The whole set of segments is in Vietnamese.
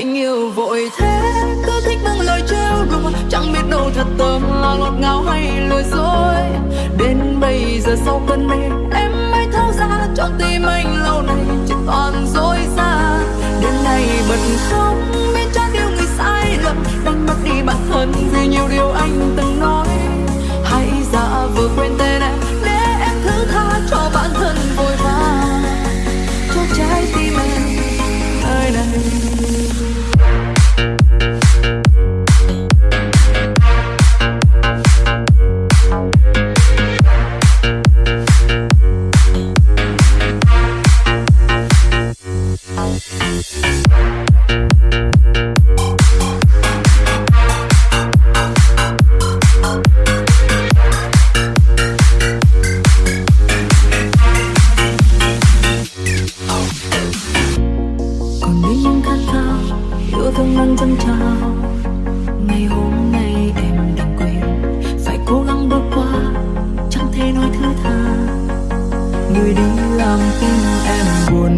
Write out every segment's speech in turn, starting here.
anh yêu vội thế. Cứ thích bằng lời trêu đùa chẳng biết đâu thật tâm là ngọt ngào hay lừa dối. Đến bây giờ sau cơn mê, em mới thấu ra trong tim anh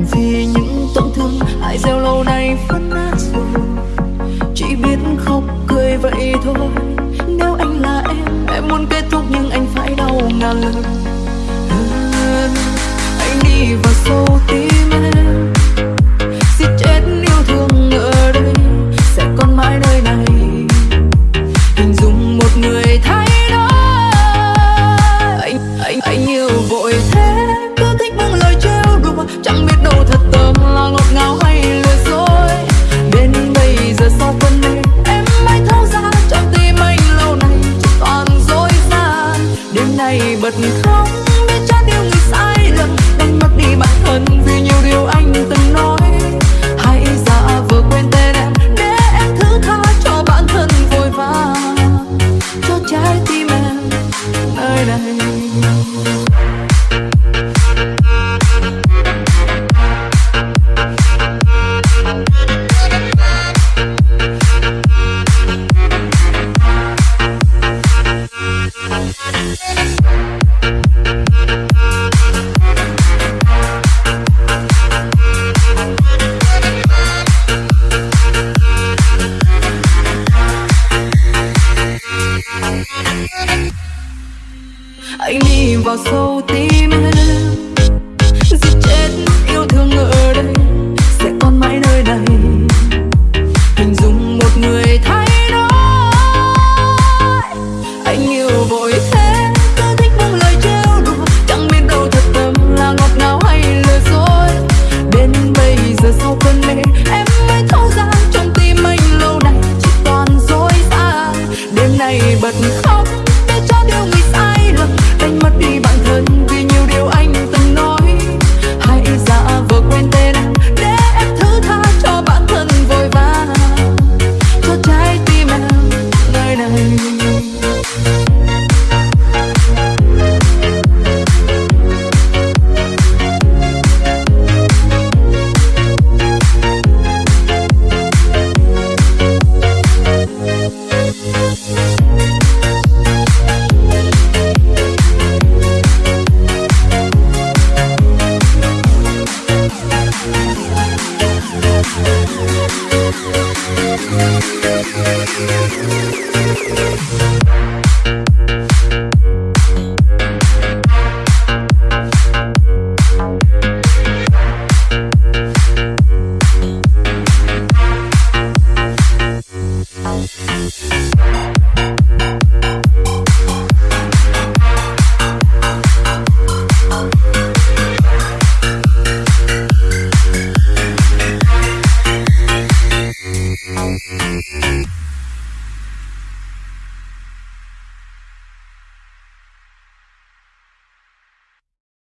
buồn vì những tổn thương hại gieo lâu nay vẫn nát rồi. Chỉ biết khóc cười vậy thôi. Nếu anh là em em muốn kết thúc nhưng anh phải đau ngàn lần. Anh đi vào sâu tim em. Giết chết yêu thương ở đây sẽ còn mãi nơi này. Hình dung một người thay đổi. Anh yêu vội thế, cứ thích buông lời trêu đùa. Chẳng biết đâu thật tâm là ngọt ngào hay lừa dối. Đến bây giờ sau cơn mê, em mới thấu ra trong tim anh lâu nay chỉ toàn dối gian đêm nay bật khóc. Thank you. Thank you.